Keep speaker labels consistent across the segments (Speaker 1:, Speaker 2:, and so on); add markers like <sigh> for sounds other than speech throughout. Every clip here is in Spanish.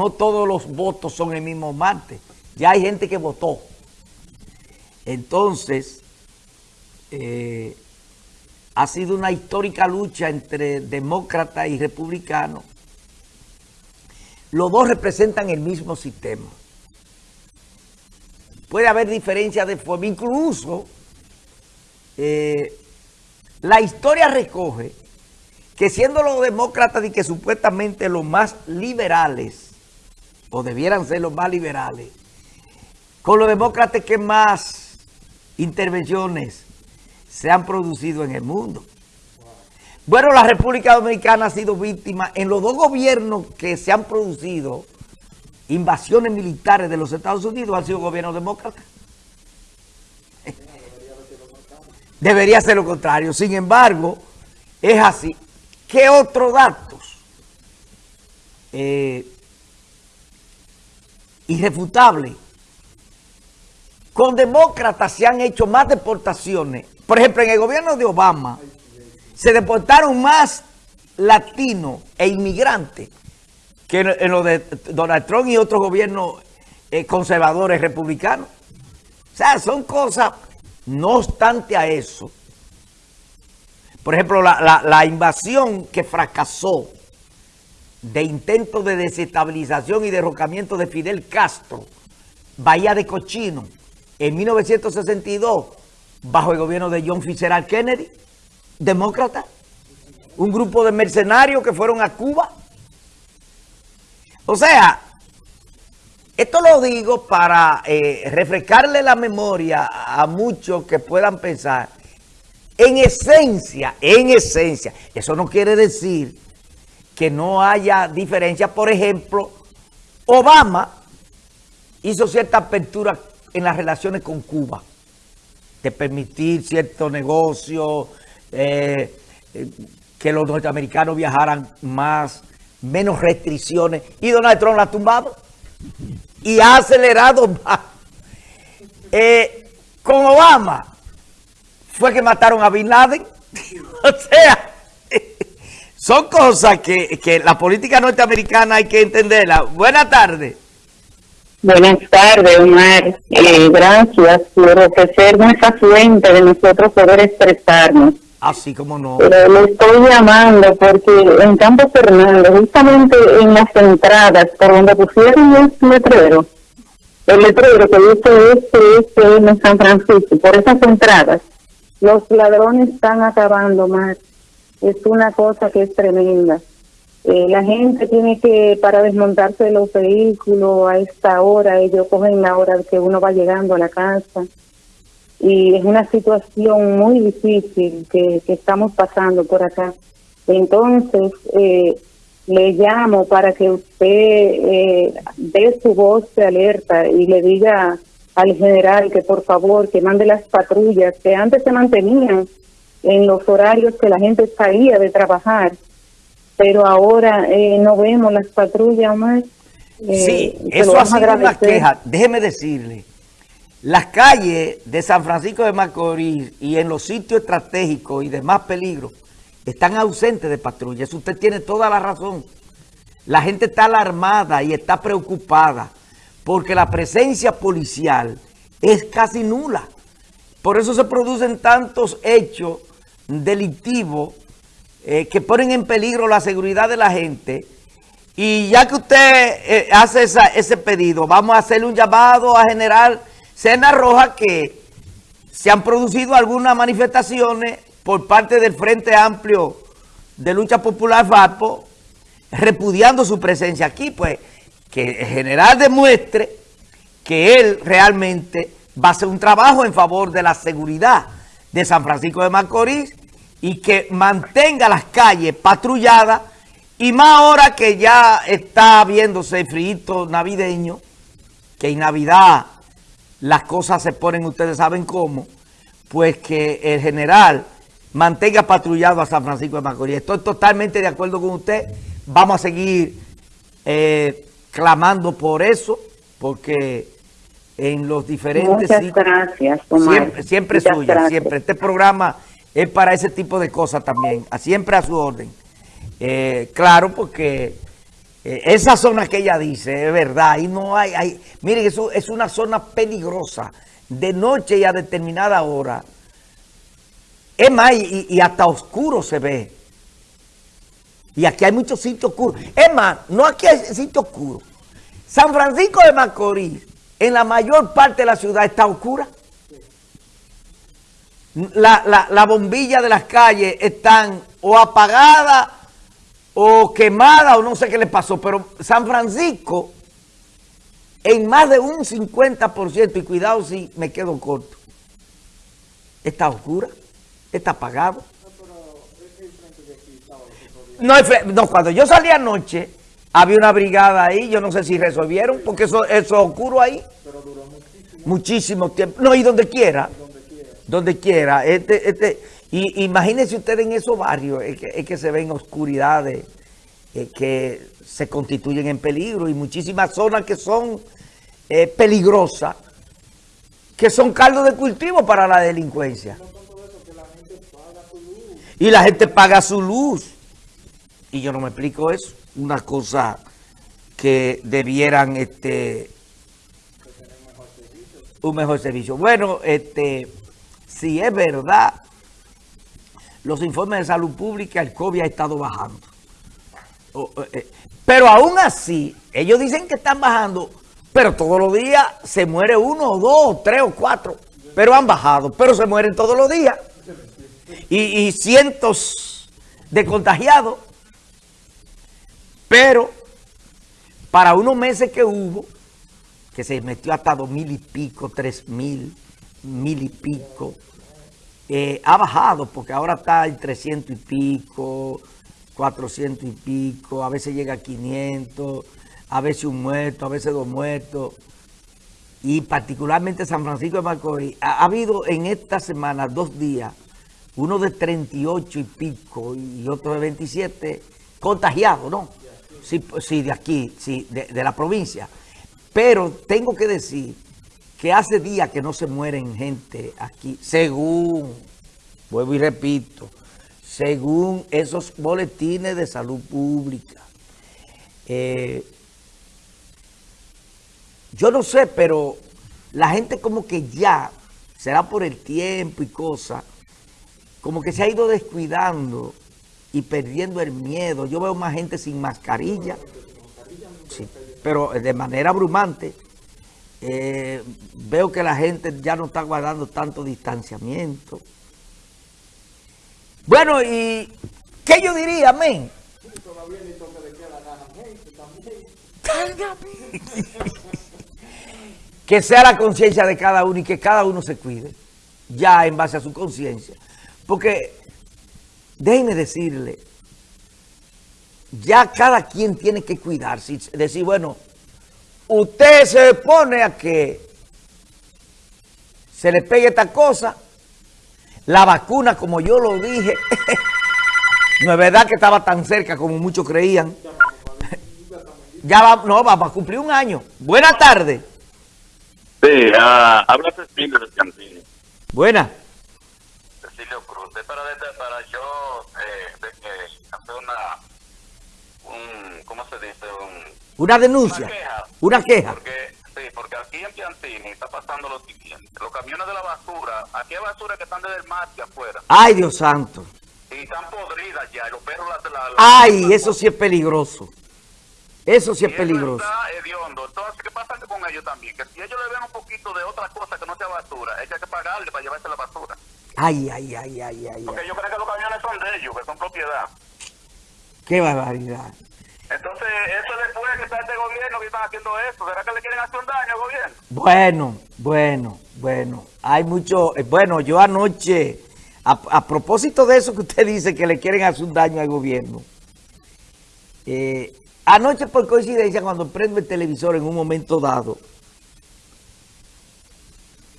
Speaker 1: no todos los votos son el mismo martes. Ya hay gente que votó. Entonces, eh, ha sido una histórica lucha entre demócratas y republicanos. Los dos representan el mismo sistema. Puede haber diferencias de forma. Incluso, eh, la historia recoge que siendo los demócratas y que supuestamente los más liberales, o debieran ser los más liberales, con los demócratas que más intervenciones se han producido en el mundo. Bueno, la República Dominicana ha sido víctima en los dos gobiernos que se han producido invasiones militares de los Estados Unidos han sido gobiernos demócratas. Debería ser lo contrario. Sin embargo, es así. ¿Qué otros datos? Eh, irrefutable. Con demócratas se han hecho más deportaciones. Por ejemplo, en el gobierno de Obama se deportaron más latinos e inmigrantes que en lo de Donald Trump y otros gobiernos eh, conservadores republicanos. O sea, son cosas, no obstante a eso. Por ejemplo, la, invasión que fracasó de intento de desestabilización y derrocamiento de Fidel Castro, Bahía de Cochino, en 1962, bajo el gobierno de John Fitzgerald Kennedy, demócrata, un grupo de mercenarios que fueron a Cuba. O sea, esto lo digo para eh, refrescarle la memoria a muchos que puedan pensar. En esencia, en esencia, eso no quiere decir que no haya diferencia. Por ejemplo, Obama hizo cierta apertura en las relaciones con Cuba, de permitir ciertos negocios, eh, eh, que los norteamericanos viajaran más, menos restricciones, y Donald Trump la ha tumbado y ha acelerado <laughs> más. Eh, con Obama fue que mataron a Bin Laden. <laughs> o sea, son cosas que, que la política norteamericana hay que entenderla. Buenas tardes.
Speaker 2: Buenas tardes, Omar. Eh, gracias por ofrecernos esa fuente de nosotros poder expresarnos.
Speaker 1: Así como no.
Speaker 2: Eh, le estoy llamando porque en Campo Fernando, justamente en las entradas por donde pusieron el letrero, el letrero que dice este, este en San Francisco, por esas entradas, los ladrones están acabando, Omar. Es una cosa que es tremenda. Eh, la gente tiene que, para desmontarse de los vehículos a esta hora, ellos cogen la hora que uno va llegando a la casa. Y es una situación muy difícil que, estamos pasando por acá. Entonces, eh, le llamo para que usted eh, dé su voz de alerta y le diga al general que por favor que mande las patrullas que antes se mantenían en los horarios que la gente salía de trabajar pero ahora eh, no vemos las patrullas más.
Speaker 1: Eh, sí, eso ha sido una queja. Déjeme decirle, las calles de San Francisco de Macorís y en los sitios estratégicos y de más peligro están ausentes de patrullas. Usted tiene toda la razón. La gente está alarmada y está preocupada porque la presencia policial es casi nula. Por eso se producen tantos hechos delictivos eh, que ponen en peligro la seguridad de la gente. Y ya que usted eh, hace ese pedido, vamos a hacerle un llamado a General Sena Roja que se han producido algunas manifestaciones por parte del Frente Amplio de Lucha Popular FAPO, repudiando su presencia aquí, pues que el general demuestre que él realmente va a hacer un trabajo en favor de la seguridad de San Francisco de Macorís y que mantenga las calles patrulladas y más ahora que ya está viéndose el frío navideño, que en Navidad las cosas se ponen, ustedes saben cómo, pues que el general mantenga patrullado a San Francisco de Macorís. Estoy totalmente de acuerdo con usted. Vamos a seguir eh, clamando por eso, porque en los diferentes...
Speaker 2: Muchas gracias,
Speaker 1: Siempre, siempre suya, siempre. Este programa es para ese tipo de cosas también, siempre a su orden. Eh, claro, porque Eh, esa zona que ella dice, es verdad, y no hay, hay, miren, eso es una zona peligrosa, de noche y a determinada hora. Es más, y, hasta oscuro se ve. Y aquí hay muchos sitios oscuros. Es más, no aquí hay sitios oscuros. San Francisco de Macorís, en la mayor parte de la ciudad, está oscura. La, la bombilla de las calles están o apagadas o quemada o no sé qué le pasó, pero San Francisco en más de un 50%, y cuidado si me quedo corto, está oscura, está apagado. No, no, cuando yo salí anoche, había una brigada ahí, yo no sé si resolvieron, porque eso, eso es oscuro ahí. Pero duró muchísimo. Muchísimo tiempo. No, y donde quiera. Donde quiera. Este, este, y imagínense ustedes en esos barrios, es que, que se ven oscuridades que se constituyen en peligro y muchísimas zonas que son eh, peligrosas, que son caldo de cultivo para la delincuencia. Y la gente paga su luz. Y yo no me explico eso. Una cosa que debieran este un mejor servicio. Bueno, este si es verdad los informes de salud pública, el COVID ha estado bajando. Eh, pero aún así, ellos dicen que están bajando, pero todos los días se muere uno, dos, tres o cuatro. Pero han bajado, pero se mueren todos los días. Y, cientos de contagiados. Pero para unos meses que hubo, que se metió hasta dos mil y pico, tres mil, mil y pico, eh, ha bajado porque ahora está en 300 y pico, 400 y pico, a veces llega a 500, a veces un muerto, a veces dos muertos. Y particularmente San Francisco de Macorís, ha, habido en esta semana dos días, uno de 38 y pico y otro de 27 contagiados, ¿no? Sí, de aquí, sí, de la provincia. Pero tengo que decir que hace días que no se mueren gente aquí, según, vuelvo y repito, según esos boletines de salud pública. Eh, yo no sé, pero la gente como que ya, será por el tiempo y cosas, como que se ha ido descuidando y perdiendo el miedo. Yo veo más gente sin mascarilla, pero de manera abrumante. Eh, veo que la gente ya no está guardando tanto distanciamiento. Bueno, ¿y qué yo diría, men? <laughs> que sea la conciencia de cada uno y que cada uno se cuide, ya en base a su conciencia. Porque, déjenme decirle, ya cada quien tiene que cuidarse, decir, bueno, usted se pone a que se le pegue esta cosa, la vacuna, como yo lo dije, <laughs> no es verdad que estaba tan cerca como muchos creían. <laughs> ya va, no, va, a cumplir un año. Buenas tardes.
Speaker 3: Sí, uh, habla Cecilio de Cantini.
Speaker 1: Buena.
Speaker 3: Cecilio Cruz. para, para yo eh, de, hacer una, un, ¿cómo se dice? Un,
Speaker 1: una denuncia. Una queja. Una queja.
Speaker 3: Porque, sí, porque aquí en Piantini está pasando lo siguiente. Los camiones de la basura, aquí hay basura que están desde el mar de afuera.
Speaker 1: Ay, Dios santo.
Speaker 3: Y están podridas ya, los perros la, la,
Speaker 1: Ay, eso sí es peligroso. Eso sí es peligroso.
Speaker 3: Está hediondo. Entonces, ¿qué pasa con ellos también? Que si ellos le ven un poquito de otra cosa que no sea basura, hay que pagarle para llevarse la basura.
Speaker 1: Ay, ay, ay, ay, ay.
Speaker 3: Porque yo creo que los camiones son de ellos, que son propiedad.
Speaker 1: Qué barbaridad.
Speaker 3: Entonces, eso después que está este gobierno que están haciendo eso, ¿será que le quieren hacer un daño al gobierno?
Speaker 1: Bueno, bueno, bueno. Hay mucho, eh, bueno, yo anoche, a, propósito de eso que usted dice que le quieren hacer un daño al gobierno, eh, anoche por coincidencia cuando prendo el televisor en un momento dado,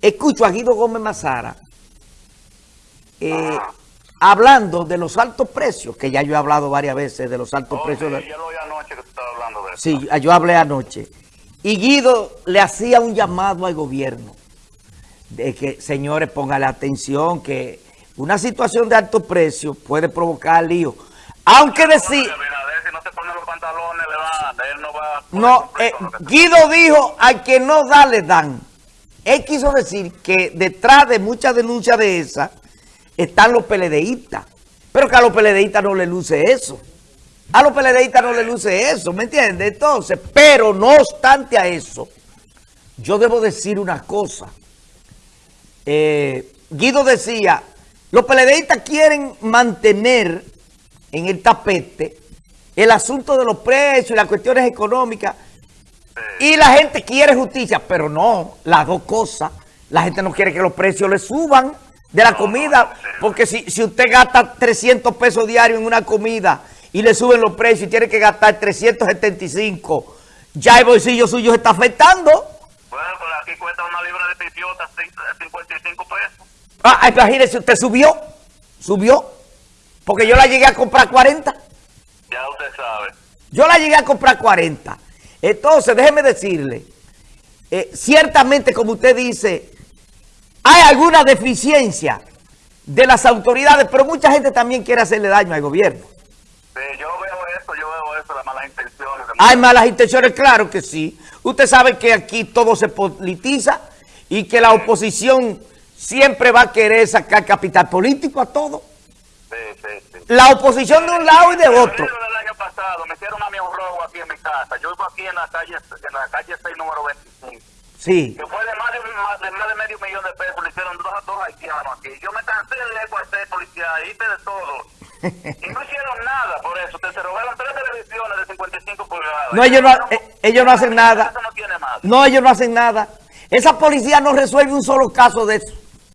Speaker 1: escucho a Guido Gómez Mazara, eh, hablando de los altos precios, que ya yo he hablado varias veces de los altos precios.
Speaker 3: Sí, lo anoche que tú estabas hablando de eso.
Speaker 1: Sí, yo hablé anoche. Y Guido le hacía un llamado al gobierno de que, señores, póngale atención que una situación de altos precios puede provocar lío. Aunque decir...
Speaker 3: no
Speaker 1: eh,
Speaker 3: lo
Speaker 1: Guido dijo, al que no da, le dan. Él quiso decir que detrás de muchas denuncias de esas están los peledeístas. Pero que a los peledeístas no le luce eso. A los peledeístas no le luce eso, ¿me entiendes? Entonces, pero no obstante a eso, yo debo decir una cosa. Eh, Guido decía, los peledeístas quieren mantener en el tapete el asunto de los precios y las cuestiones económicas y la gente quiere justicia, pero no, las dos cosas. La gente no quiere que los precios le suban de la comida, porque si, si usted gasta 300 pesos diarios en una comida y le suben los precios y tiene que gastar 375, ya el bolsillo suyo se está afectando.
Speaker 3: Bueno, pues aquí cuesta una libra de pipiota cinco- 55 pesos.
Speaker 1: Ah, imagínese, usted subió, subió, porque yo la llegué a comprar 40.
Speaker 3: Ya usted sabe.
Speaker 1: Yo la llegué a comprar 40. Entonces, déjeme decirle, eh, ciertamente, como usted dice, hay alguna deficiencia de las autoridades, pero mucha gente también quiere hacerle daño al gobierno.
Speaker 3: Sí, yo veo eso, yo veo eso, las malas intenciones.
Speaker 1: Hay malas intenciones, claro que sí. Usted sabe que aquí todo se politiza y que la oposición siempre va a querer sacar capital político a todo.
Speaker 3: Sí, sí, sí.
Speaker 1: La oposición de un lado y de otro.
Speaker 3: del año pasado me hicieron a mí un robo aquí en mi casa. Yo vivo aquí en la calle, en la calle 6, número 25.
Speaker 1: Sí.
Speaker 3: Que fue más de, más de, medio millón de pesos. Le hicieron dos a dos haitianos aquí. Yo me cansé de a cuartel policial, hice de todo. Y no hicieron nada por eso. Te se robaron tres televisiones de 55 pulgadas.
Speaker 1: No, ellos no, eh, ellos no hacen nada.
Speaker 3: No tiene más.
Speaker 1: No, ellos no hacen nada. Esa policía no resuelve un solo caso de eso.